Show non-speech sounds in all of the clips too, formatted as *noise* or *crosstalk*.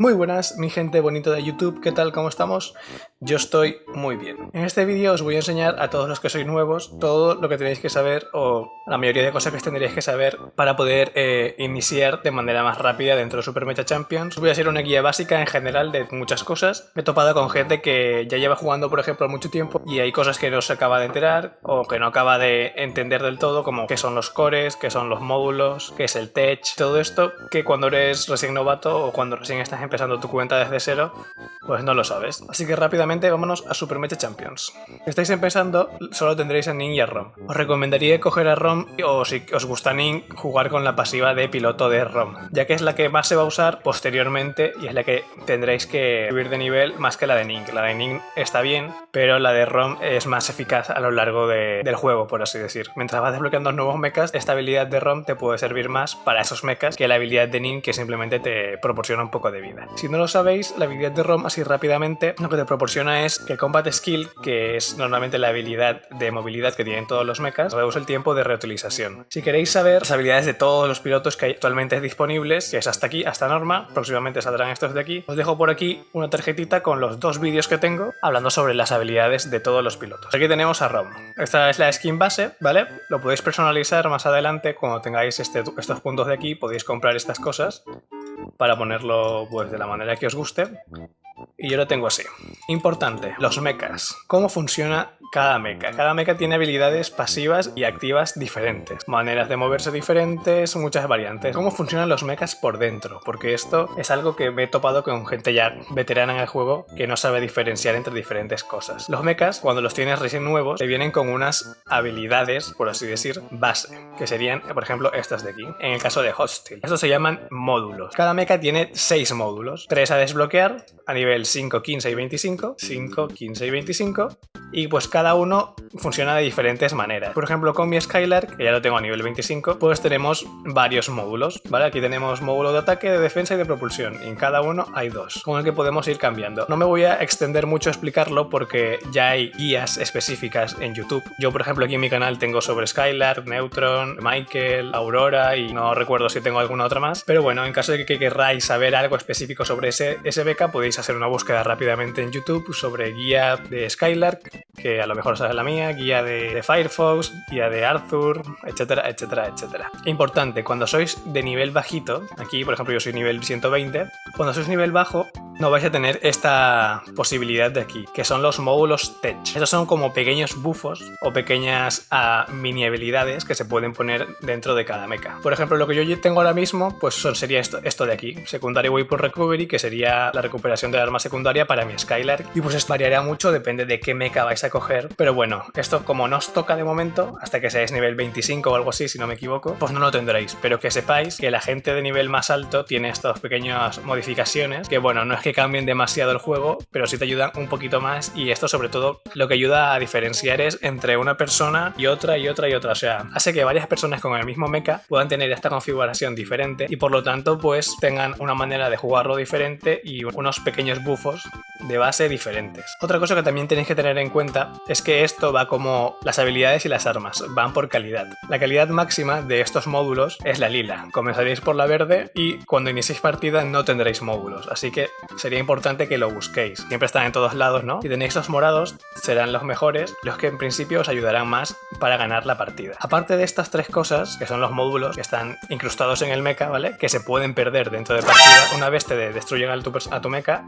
Muy buenas, mi gente bonita de YouTube, ¿qué tal? ¿Cómo estamos? Yo estoy muy bien. En este vídeo os voy a enseñar a todos los que sois nuevos todo lo que tenéis que saber o la mayoría de cosas que tendríais que saber para poder eh, iniciar de manera más rápida dentro de Super Mecha Champions. Voy a hacer una guía básica en general de muchas cosas. Me he topado con gente que ya lleva jugando, por ejemplo, mucho tiempo y hay cosas que no se acaba de enterar o que no acaba de entender del todo, como qué son los cores, qué son los módulos, qué es el tech, todo esto que cuando eres recién novato o cuando recién estás empezando tu cuenta desde cero, pues no lo sabes. Así que rápidamente vámonos a Super Mecha Champions. Si estáis empezando, solo tendréis a Ning y a Rom. Os recomendaría coger a Rom o si os gusta Ning, jugar con la pasiva de piloto de Rom, ya que es la que más se va a usar posteriormente y es la que tendréis que subir de nivel más que la de Ning. La de Ning está bien, pero la de Rom es más eficaz a lo largo del juego, por así decir. Mientras vas desbloqueando nuevos mechas, esta habilidad de Rom te puede servir más para esos mechas que la habilidad de Ning que simplemente te proporciona un poco de vida. Si no lo sabéis, la habilidad de ROM así rápidamente lo que te proporciona es que el Combat Skill, que es normalmente la habilidad de movilidad que tienen todos los mechas, reduce el tiempo de reutilización. Si queréis saber las habilidades de todos los pilotos que hay actualmente disponibles, que es hasta aquí, hasta norma, próximamente saldrán estos de aquí, os dejo por aquí una tarjetita con los dos vídeos que tengo hablando sobre las habilidades de todos los pilotos. Aquí tenemos a ROM. Esta es la skin base, ¿vale? Lo podéis personalizar más adelante cuando tengáis este, estos puntos de aquí, podéis comprar estas cosas para ponerlo pues de la manera que os guste. Y yo lo tengo así. Importante, los mechas. ¿Cómo funciona cada mecha. Cada mecha tiene habilidades pasivas y activas diferentes, maneras de moverse diferentes, muchas variantes. ¿Cómo funcionan los mechas por dentro? Porque esto es algo que me he topado con gente ya veterana en el juego que no sabe diferenciar entre diferentes cosas. Los mechas, cuando los tienes recién nuevos, te vienen con unas habilidades, por así decir, base, que serían, por ejemplo, estas de aquí, en el caso de Hostile. Estos se llaman módulos. Cada mecha tiene 6 módulos, 3 a desbloquear a nivel 5, 15 y 25, 5, 15 y 25, y pues cada uno funciona de diferentes maneras. Por ejemplo, con mi Skylark, que ya lo tengo a nivel 25, pues tenemos varios módulos, ¿vale? Aquí tenemos módulo de ataque, de defensa y de propulsión, y en cada uno hay dos, con el que podemos ir cambiando. No me voy a extender mucho a explicarlo porque ya hay guías específicas en YouTube. Yo, por ejemplo, aquí en mi canal tengo sobre Skylark, Neutron, Michael, Aurora y no recuerdo si tengo alguna otra más, pero bueno, en caso de que queráis saber algo específico sobre ese, beca, podéis hacer una búsqueda rápidamente en YouTube sobre guía de Skylark, que a lo mejor sabes la mía, guía de, Firefox, guía de Arthur, etcétera, etcétera, etcétera. Importante, cuando sois de nivel bajito, aquí por ejemplo yo soy nivel 120, cuando sois nivel bajo no vais a tener esta posibilidad de aquí, que son los módulos Tech. Estos son como pequeños bufos o pequeñas ah, mini habilidades que se pueden poner dentro de cada mecha. Por ejemplo, lo que yo tengo ahora mismo, pues sería esto, de aquí, Secondary Weapon Recovery, que sería la recuperación de arma secundaria para mi Skylark. Y pues esto variaría mucho, depende de qué mecha vais a coger. Pero bueno, esto como no os toca de momento, hasta que seáis nivel 25 o algo así, si no me equivoco, pues no lo tendréis. Pero que sepáis que la gente de nivel más alto tiene estas pequeñas modificaciones, que bueno, no es que cambien demasiado el juego, pero sí te ayudan un poquito más y esto sobre todo lo que ayuda a diferenciar es entre una persona y otra y otra y otra, o sea, hace que varias personas con el mismo mecha puedan tener esta configuración diferente y por lo tanto pues tengan una manera de jugarlo diferente y unos pequeños buffos de base diferentes. Otra cosa que también tenéis que tener en cuenta es que esto va como las habilidades y las armas, van por calidad. La calidad máxima de estos módulos es la lila, comenzaréis por la verde y cuando iniciéis partida no tendréis módulos, así que sería importante que lo busquéis. Siempre están en todos lados, ¿no? Si tenéis los morados, serán los mejores, los que en principio os ayudarán más para ganar la partida. Aparte de estas tres cosas, que son los módulos que están incrustados en el mecha, ¿vale? Que se pueden perder dentro de partida una vez te destruyen a tu, a tu mecha,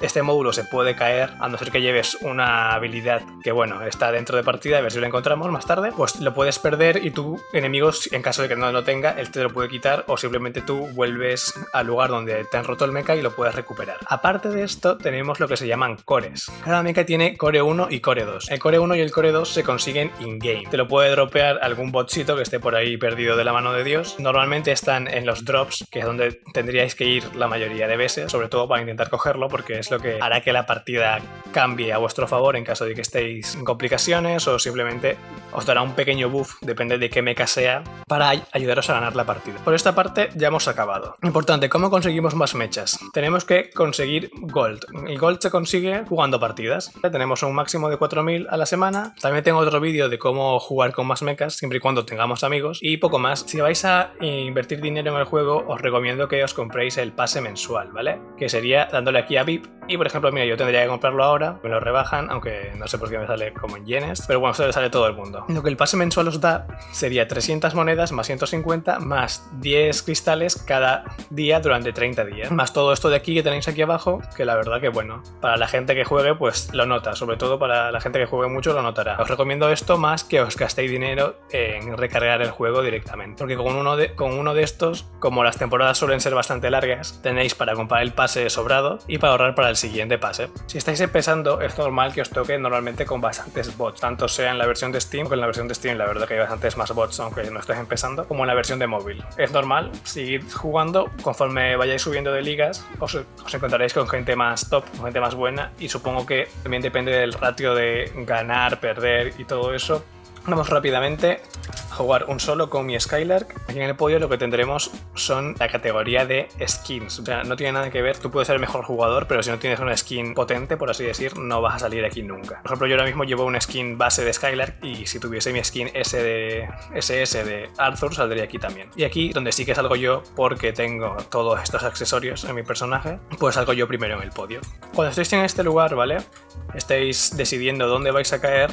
este módulo se puede caer, a no ser que lleves una habilidad que, bueno, está dentro de partida, a ver si lo encontramos más tarde, pues lo puedes perder y tu enemigo, en caso de que no lo tenga, él te lo puede quitar o simplemente tú vuelves al lugar donde te han roto el mecha y lo puedes recuperar. Aparte de esto, tenemos lo que se llaman cores. Cada mecha tiene core 1 y core 2. El core 1 y el core 2 se consiguen in-game. Te lo puede dropear algún botcito que esté por ahí perdido de la mano de Dios. Normalmente están en los drops, que es donde tendríais que ir la mayoría de veces, sobre todo para intentar cogerlo, porque es lo que hará que la partida cambie a vuestro favor en caso de que estéis en complicaciones o simplemente os dará un pequeño buff, depende de qué mecha sea, para ayudaros a ganar la partida. Por esta parte ya hemos acabado. Importante, ¿cómo conseguimos más mechas? Tenemos que conseguir Gold. El Gold se consigue jugando partidas. Tenemos un máximo de 4.000 a la semana. También tengo otro vídeo de cómo jugar con más mechas, siempre y cuando tengamos amigos. Y poco más. Si vais a invertir dinero en el juego, os recomiendo que os compréis el pase mensual, ¿vale? Que sería dándole aquí a VIP. Y por ejemplo, mira, yo tendría que comprarlo ahora, me lo rebajan, aunque no sé por qué me sale como en yenes. Pero bueno, esto le sale todo el mundo. Lo que el pase mensual os da sería 300 monedas más 150 más 10 cristales cada día durante 30 días. Más todo esto de aquí que tenéis aquí abajo, que la verdad que bueno, para la gente que juegue pues lo nota, sobre todo para la gente que juegue mucho lo notará. Os recomiendo esto más que os gastéis dinero en recargar el juego directamente, porque con uno de, con uno de estos, como las temporadas suelen ser bastante largas, tenéis para comprar el pase sobrado y para ahorrar para el siguiente pase. Si estáis empezando, es normal que os toque normalmente con bastantes bots, tanto sea en la versión de Steam, como en la versión de Steam la verdad que hay bastantes más bots, aunque no estéis empezando, como en la versión de móvil. Es normal, seguid jugando, conforme vayáis subiendo de ligas, os, os encontraréis con gente más top, con gente más buena, y supongo que también depende del ratio de ganar, perder y todo eso, Vamos rápidamente a jugar un solo con mi Skylark. Aquí en el podio lo que tendremos son la categoría de skins. O sea, no tiene nada que ver, tú puedes ser el mejor jugador, pero si no tienes una skin potente, por así decir, no vas a salir aquí nunca. Por ejemplo, yo ahora mismo llevo una skin base de Skylark y si tuviese mi skin S de SS de Arthur, saldría aquí también. Y aquí, donde sí que salgo yo, porque tengo todos estos accesorios en mi personaje, pues salgo yo primero en el podio. Cuando estéis en este lugar, ¿vale? Estáis decidiendo dónde vais a caer,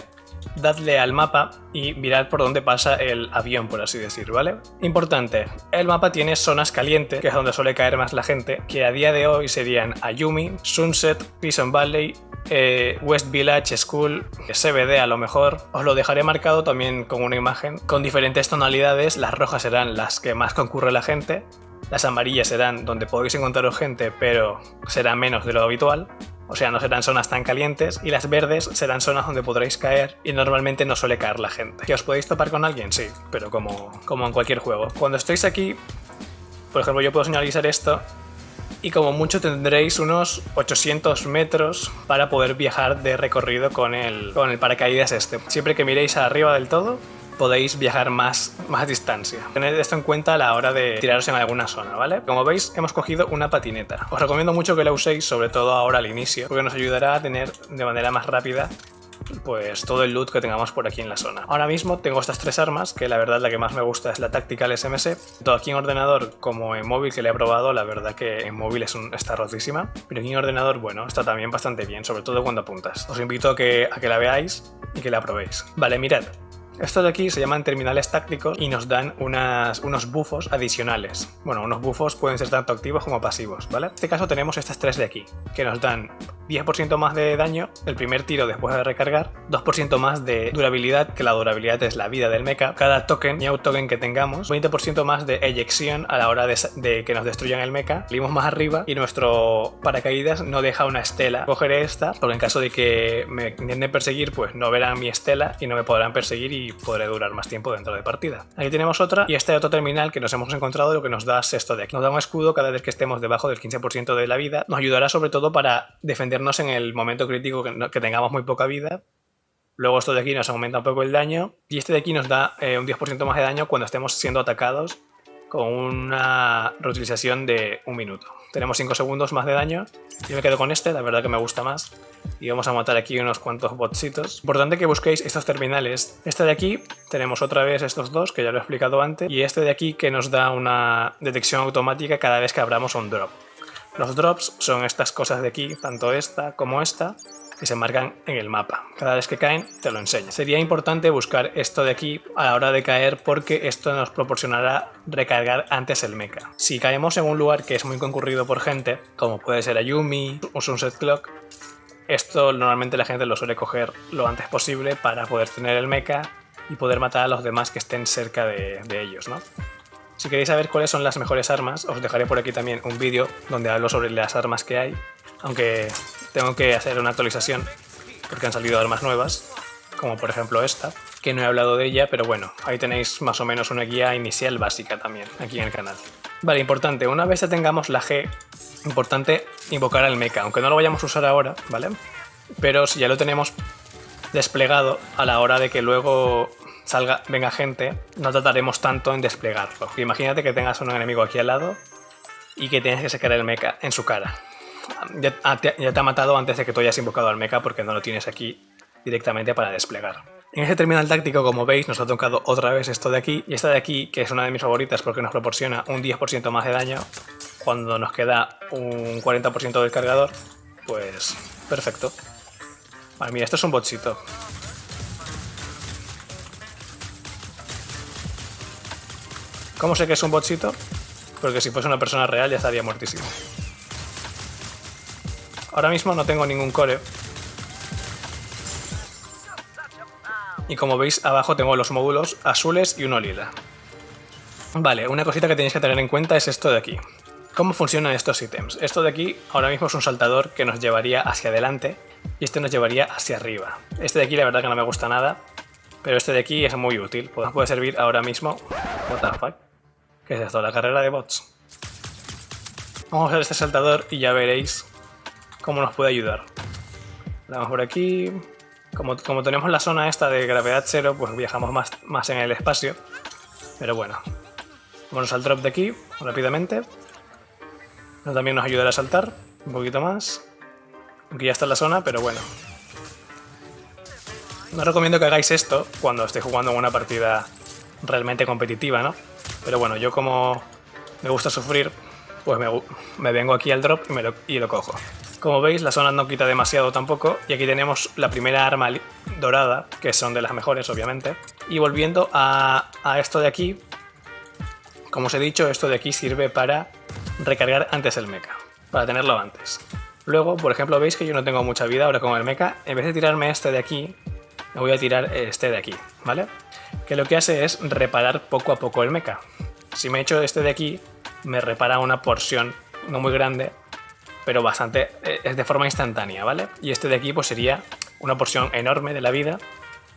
dadle al mapa y mirad por dónde pasa el avión, por así decir, ¿vale? Importante, el mapa tiene zonas calientes, que es donde suele caer más la gente, que a día de hoy serían Ayumi, Sunset, Prison Valley, eh, West Village School, CBD a lo mejor. Os lo dejaré marcado también con una imagen con diferentes tonalidades. Las rojas serán las que más concurre la gente. Las amarillas serán donde podéis encontrar gente, pero será menos de lo habitual o sea, no serán zonas tan calientes, y las verdes serán zonas donde podréis caer y normalmente no suele caer la gente. ¿Que os podéis topar con alguien? Sí, pero como, como en cualquier juego. Cuando estéis aquí, por ejemplo, yo puedo señalizar esto y como mucho tendréis unos 800 metros para poder viajar de recorrido con el, con el paracaídas este. Siempre que miréis arriba del todo, podéis viajar más, más distancia. Tened esto en cuenta a la hora de tiraros en alguna zona, ¿vale? Como veis, hemos cogido una patineta. Os recomiendo mucho que la uséis, sobre todo ahora al inicio, porque nos ayudará a tener de manera más rápida pues todo el loot que tengamos por aquí en la zona. Ahora mismo tengo estas tres armas, que la verdad la que más me gusta es la Tactical SMS. Todo aquí en ordenador como en móvil que le he probado, la verdad que en móvil es está rotísima. Pero aquí en ordenador, bueno, está también bastante bien, sobre todo cuando apuntas. Os invito a que, a que la veáis y que la probéis. Vale, mirad, estos de aquí se llaman terminales tácticos y nos dan unas, unos bufos adicionales. Bueno, unos bufos pueden ser tanto activos como pasivos, ¿vale? En este caso tenemos estas tres de aquí, que nos dan 10% más de daño el primer tiro después de recargar, 2% más de durabilidad, que la durabilidad es la vida del mecha, cada token y token que tengamos, 20% más de eyección a la hora de, que nos destruyan el mecha, salimos más arriba y nuestro paracaídas no deja una estela. Cogeré esta, porque en caso de que me intenten perseguir, pues no verán mi estela y no me podrán perseguir y podré durar más tiempo dentro de partida. Aquí tenemos otra y este otro terminal que nos hemos encontrado lo que nos da esto de aquí. Nos da un escudo cada vez que estemos debajo del 15% de la vida. Nos ayudará sobre todo para defendernos en el momento crítico que, tengamos muy poca vida Luego esto de aquí nos aumenta un poco el daño. Y este de aquí nos da eh, un 10% más de daño cuando estemos siendo atacados con una reutilización de un minuto. Tenemos 5 segundos más de daño. Yo me quedo con este, la verdad que me gusta más. Y vamos a matar aquí unos cuantos botsitos. Importante que busquéis estos terminales. Este de aquí, tenemos otra vez estos dos, que ya lo he explicado antes. Y este de aquí que nos da una detección automática cada vez que abramos un drop. Los drops son estas cosas de aquí, tanto esta como esta, que se marcan en el mapa. Cada vez que caen te lo enseño. Sería importante buscar esto de aquí a la hora de caer porque esto nos proporcionará recargar antes el mecha. Si caemos en un lugar que es muy concurrido por gente, como puede ser Ayumi o Sunset Clock, esto normalmente la gente lo suele coger lo antes posible para poder tener el mecha y poder matar a los demás que estén cerca de, de ellos, ¿no? Si queréis saber cuáles son las mejores armas, os dejaré por aquí también un vídeo donde hablo sobre las armas que hay, aunque tengo que hacer una actualización porque han salido armas nuevas, como por ejemplo esta, que no he hablado de ella, pero bueno, ahí tenéis más o menos una guía inicial básica también, aquí en el canal. Vale, importante, una vez ya tengamos la G, importante invocar al mecha, aunque no lo vayamos a usar ahora, ¿vale? Pero si ya lo tenemos desplegado a la hora de que luego salga, venga gente, no trataremos tanto en desplegarlo. Imagínate que tengas un enemigo aquí al lado y que tienes que sacar el mecha en su cara. Ya, te, ya te ha matado antes de que tú hayas invocado al mecha porque no lo tienes aquí directamente para desplegar. En este terminal táctico, como veis, nos ha tocado otra vez esto de aquí, y esta de aquí, que es una de mis favoritas porque nos proporciona un 10% más de daño, cuando nos queda un 40% del cargador, pues perfecto. Vale, mira, esto es un botcito. ¿Cómo sé que es un botcito? Porque si fuese una persona real ya estaría muertísimo. Ahora mismo no tengo ningún core, Y como veis abajo tengo los módulos azules y uno lila. Vale, una cosita que tenéis que tener en cuenta es esto de aquí. ¿Cómo funcionan estos ítems? Esto de aquí ahora mismo es un saltador que nos llevaría hacia adelante y este nos llevaría hacia arriba. Este de aquí la verdad que no me gusta nada, pero este de aquí es muy útil. Pues puede servir ahora mismo... What the fuck? ¿Qué es esto? La carrera de bots. Vamos a ver este saltador y ya veréis cómo nos puede ayudar. Vamos por aquí... Como, tenemos la zona esta de gravedad cero, pues viajamos más, más en el espacio. Pero bueno. Vamos al drop de aquí, rápidamente. también nos ayudará a saltar un poquito más. Aunque ya está en la zona, pero bueno. No recomiendo que hagáis esto cuando estéis jugando una partida realmente competitiva, ¿no? Pero bueno, yo como me gusta sufrir, pues me, vengo aquí al drop me y lo cojo. Como veis, la zona no quita demasiado tampoco, y aquí tenemos la primera arma dorada, que son de las mejores, obviamente. Y volviendo a, esto de aquí, como os he dicho, esto de aquí sirve para recargar antes el mecha, para tenerlo antes. Luego, por ejemplo, veis que yo no tengo mucha vida ahora con el mecha, en vez de tirarme este de aquí, me voy a tirar este de aquí, ¿vale? Que lo que hace es reparar poco a poco el mecha. Si me echo este de aquí, me repara una porción no muy grande pero bastante, eh, es de forma instantánea, ¿vale? Y este de aquí pues sería una porción enorme de la vida,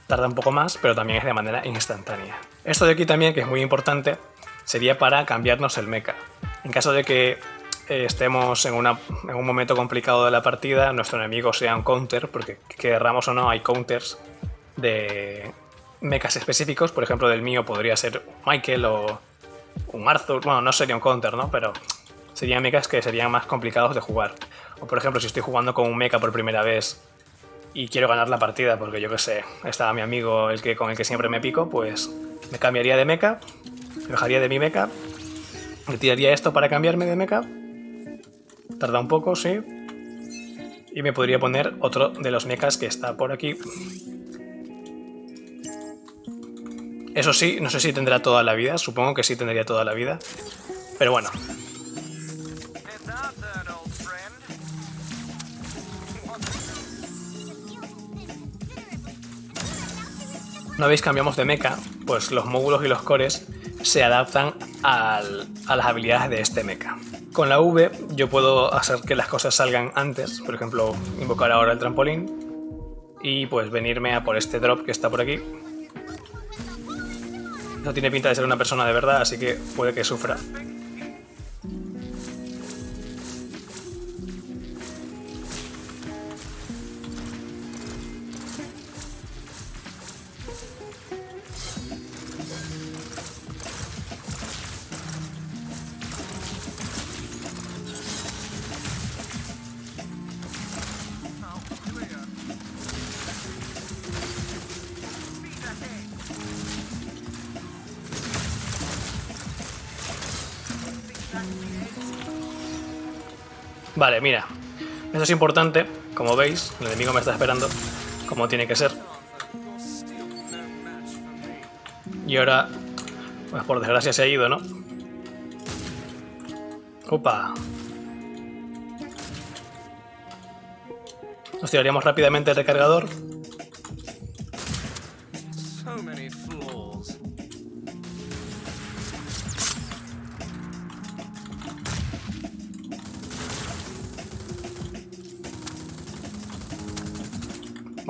tarda un poco más, pero también es de manera instantánea. Esto de aquí también, que es muy importante, sería para cambiarnos el mecha. En caso de que eh, estemos en, en, un momento complicado de la partida, nuestro enemigo sea un counter, porque querramos o no, hay counters de mechas específicos, por ejemplo del mío podría ser Michael o un Arthur, bueno, no sería un counter, ¿no? Pero serían mechas que serían más complicados de jugar. O por ejemplo, si estoy jugando con un mecha por primera vez y quiero ganar la partida porque yo que sé, estaba mi amigo el que, con el que siempre me pico, pues me cambiaría de mecha, me dejaría de mi mecha, me tiraría esto para cambiarme de mecha, tarda un poco, sí, y me podría poner otro de los mechas que está por aquí. Eso sí, no sé si tendrá toda la vida, supongo que sí tendría toda la vida, pero bueno, Una vez cambiamos de mecha, pues los módulos y los cores se adaptan a las habilidades de este mecha. Con la V yo puedo hacer que las cosas salgan antes, por ejemplo, invocar ahora el trampolín y pues venirme a por este drop que está por aquí. No tiene pinta de ser una persona de verdad, así que puede que sufra. Vale, mira. Eso es importante. Como veis, el enemigo me está esperando como tiene que ser. Y ahora, pues por desgracia se ha ido, ¿no? ¡Opa! Nos tiraríamos rápidamente el recargador.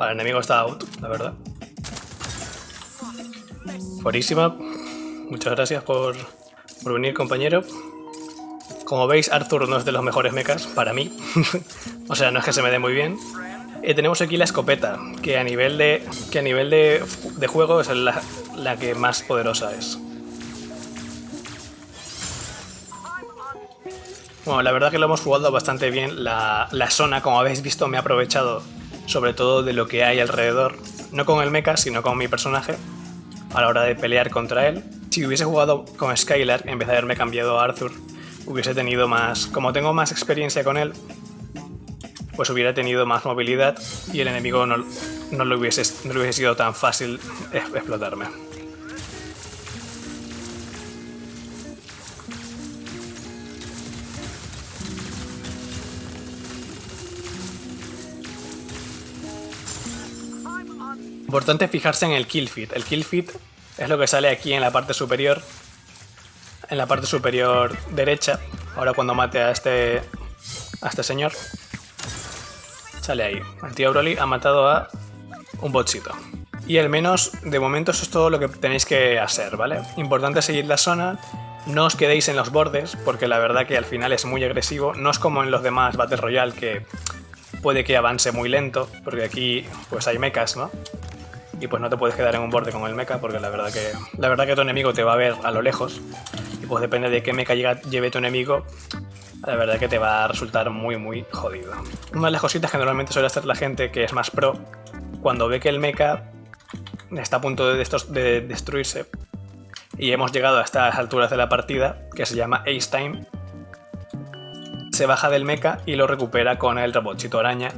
El enemigo está out, la verdad. Buenísima. Muchas gracias por, por venir, compañero. Como veis, Arthur no es de los mejores mechas, para mí. *laughs* o sea, no es que se me dé muy bien. Eh, tenemos aquí la escopeta, que a nivel de, que a nivel de, de juego es la, la que más poderosa es. Bueno, la verdad que lo hemos jugado bastante bien. La, la zona, como habéis visto, me ha aprovechado sobre todo de lo que hay alrededor. No con el mecha, sino con mi personaje a la hora de pelear contra él. Si hubiese jugado con Skylar, en vez de haberme cambiado a Arthur, hubiese tenido más... Como tengo más experiencia con él, pues hubiera tenido más movilidad y el enemigo no, no, lo, hubiese, no le hubiese sido tan fácil explotarme. Importante fijarse en el kill feed. El kill feed es lo que sale aquí en la parte superior. En la parte superior derecha. Ahora cuando mate a este, a este señor. Sale ahí. El tío Broly ha matado a un botcito. Y al menos, de momento, eso es todo lo que tenéis que hacer, ¿vale? Importante seguir la zona. No os quedéis en los bordes, porque la verdad que al final es muy agresivo. No es como en los demás Battle Royale, que puede que avance muy lento, porque aquí pues hay mechas, ¿no? Y pues no te puedes quedar en un borde con el mecha porque la verdad que la verdad que tu enemigo te va a ver a lo lejos y pues depende de qué mecha lleve tu enemigo la verdad que te va a resultar muy muy jodido. Una de las cositas que normalmente suele hacer la gente que es más pro cuando ve que el mecha está a punto de, de destruirse y hemos llegado a estas alturas de la partida que se llama Ace Time se baja del mecha y lo recupera con el robotcito araña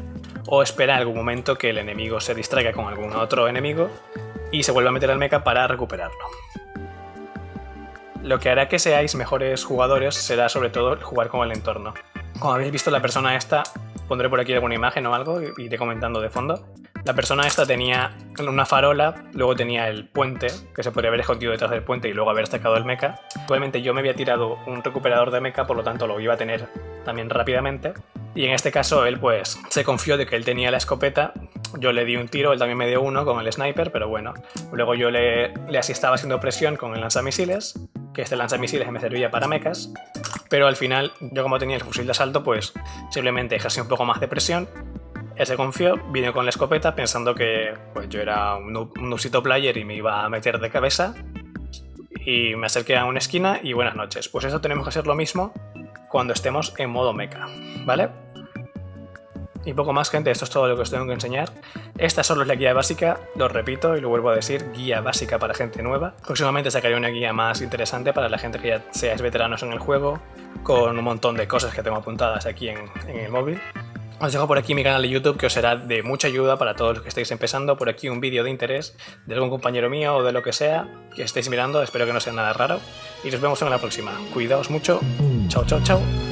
o espera algún momento que el enemigo se distraiga con algún otro enemigo y se vuelva a meter al mecha para recuperarlo. Lo que hará que seáis mejores jugadores será sobre todo jugar con el entorno. Como habéis visto la persona esta, pondré por aquí alguna imagen o algo y iré comentando de fondo. La persona esta tenía una farola, luego tenía el puente, que se podría haber escondido detrás del puente y luego haber sacado el mecha. Igualmente yo me había tirado un recuperador de mecha, por lo tanto lo iba a tener también rápidamente. Y en este caso él pues se confió de que él tenía la escopeta, yo le di un tiro, él también me dio uno con el sniper, pero bueno. Luego yo le, le estaba haciendo presión con el lanzamisiles, que este lanzamisiles me servía para mechas, pero al final yo como tenía el fusil de asalto pues simplemente ejercí un poco más de presión, él se confió, vino con la escopeta pensando que pues yo era un, un player y me iba a meter de cabeza y me acerqué a una esquina y buenas noches. Pues eso tenemos que hacer lo mismo cuando estemos en modo mecha, ¿vale? Y poco más, gente, esto es todo lo que os tengo que enseñar. Esta solo es la guía básica, lo repito y lo vuelvo a decir, guía básica para gente nueva. Próximamente sacaré una guía más interesante para la gente que ya seáis veteranos en el juego, con un montón de cosas que tengo apuntadas aquí en, el móvil. Os dejo por aquí mi canal de YouTube que os será de mucha ayuda para todos los que estéis empezando. Por aquí un vídeo de interés de algún compañero mío o de lo que sea que estéis mirando. Espero que no sea nada raro. Y nos vemos en la próxima. Cuidaos mucho. Chao, chao, chao.